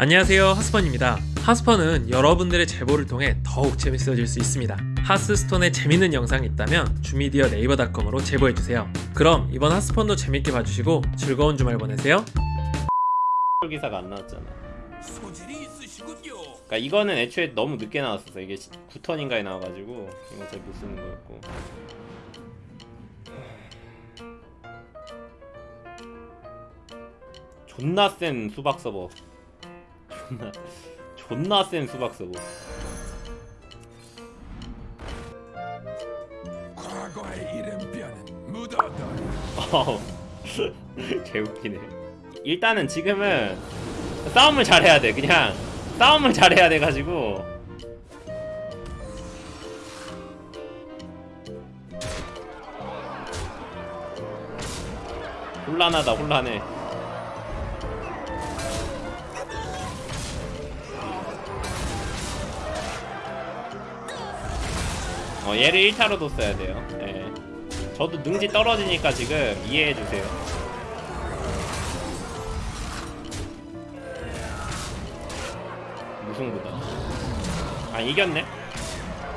안녕하세요 하스펀입니다 하스펀은 여러분들의 제보를 통해 더욱 재밌어질 수 있습니다 하스스톤에 재밌는 영상이 있다면 주미디어 네이버닷컴으로 제보해주세요 그럼 이번 하스펀도 재밌게 봐주시고 즐거운 주말 보내세요 기사가 안 나왔잖아. 소질이 있으시군요. 그러니까 이거는 애초에 너무 늦게 나왔었어. 이게 9턴인가에 나와가지고 이거 잘 못 쓰는 거였고. 존나 센 수박 서버. 존나 존나 센 수박 서버. 과거의 이름뼈는 묻어둬. 어우, 개웃기네. 일단은 지금은 싸움을 잘해야 돼. 그냥 싸움을 잘해야 돼가지고. 혼란하다, 혼란해. 어, 얘를 1타로도 써야 돼요. 예. 저도 능지 떨어지니까 지금 이해해주세요. 무승부다. 아 이겼네.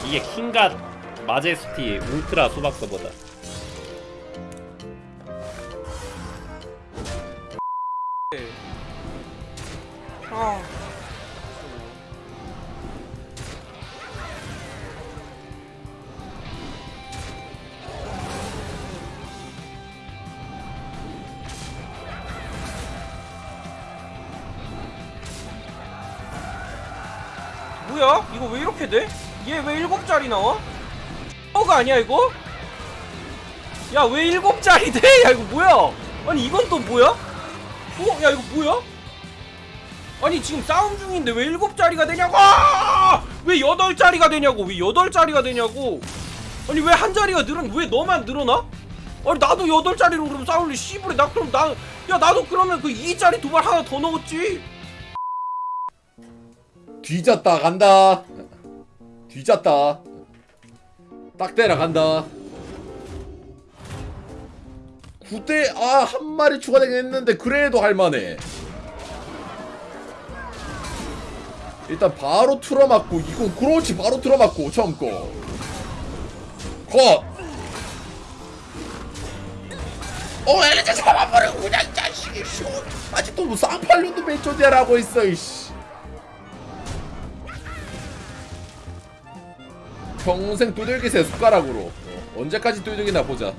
이게 킹갓 마제스티 울트라 수박 서버다. 뭐야? 이거 왜 이렇게 돼? 얘 왜 일곱 짜리 나와? 어가 아니야 이거? 야 왜 일곱 짜리 돼? 야 이거 뭐야? 아니 이건 또 뭐야? 어? 야 이거 뭐야? 아니 지금 싸움 중인데 왜 일곱 짜리가 되냐고? 아! 왜 여덟 짜리가 되냐고? 왜 여덟 짜리가 되냐고? 아니 왜 한 자리가 늘은 왜 너만 늘어나? 아니 나도 여덟 짜리로 그럼 싸울래 씨부레 나 그럼 나야 나도 그러면 그이 짜리 도발 하나 더 넣었지. 뒤졌다 간다. 뒤졌다. 딱 때려 간다. 9대 아 한 마리 추가되긴 했는데 그래도 할만해. 일단 바로 틀어맞고 이건 그렇지 바로 틀어맞고 처음 거 컷! 어 엘리자 잡아버리고 그냥 이 자식이 쇼. 아직도 뭐 쌍팔년도 맺조대라고 있어 이씨 평생 두들기세 숟가락으로. 어, 언제까지 두들기나 보자.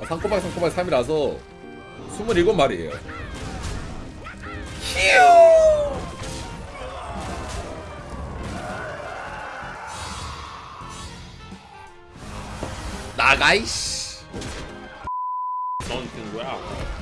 아, 상꼬박 상꼬박 3이라서 27마리에요 나가 이씨 넌 쓰는 거야?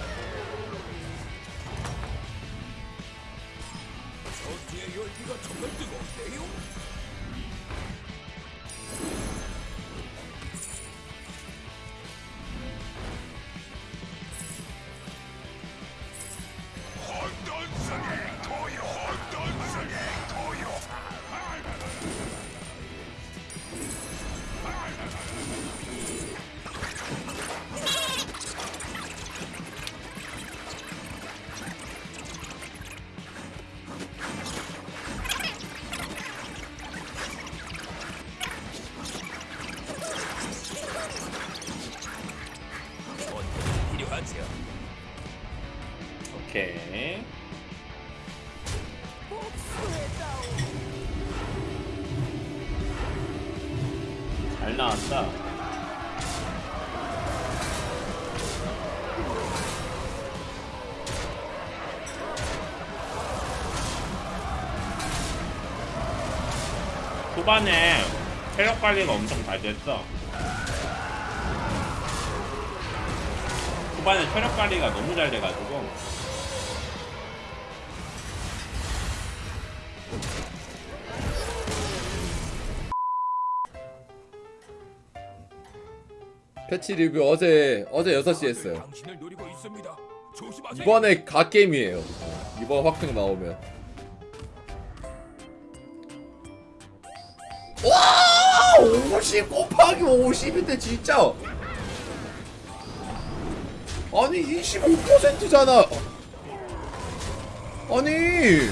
오케이. 잘 나왔다. 초반에 체력 관리가 엄청 잘 됐어. 초반에 체력 관리가 너무 잘 돼가지고 패치 리뷰 어제 어제 6시 했어요. 이번에 갓게임이에요. 어, 이번 확정 나오면. 와! 50 곱하기 50인데 진짜. 아니 25%잖아. 아니.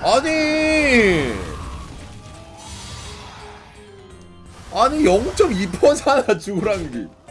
아니 아니 0.2% 하나 주라는 게